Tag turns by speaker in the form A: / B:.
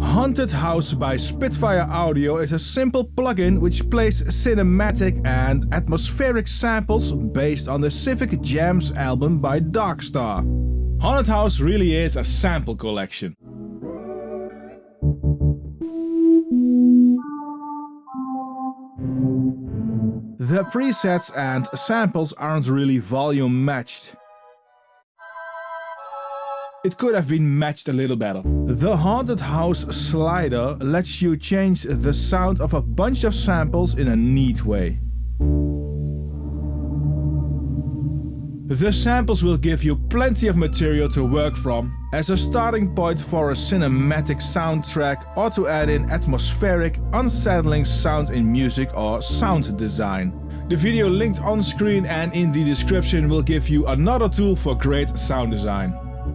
A: Haunted House by Spitfire Audio is a simple plugin which plays cinematic and atmospheric samples based on the Civic Jams album by Darkstar. Haunted House really is a sample collection. The presets and samples aren't really volume matched. It could have been matched a little better. The Haunted House slider lets you change the sound of a bunch of samples in a neat way. The samples will give you plenty of material to work from, as a starting point for a cinematic soundtrack or to add in atmospheric, unsettling sound in music or sound design. The video linked on screen and in the description will give you another tool for great sound design.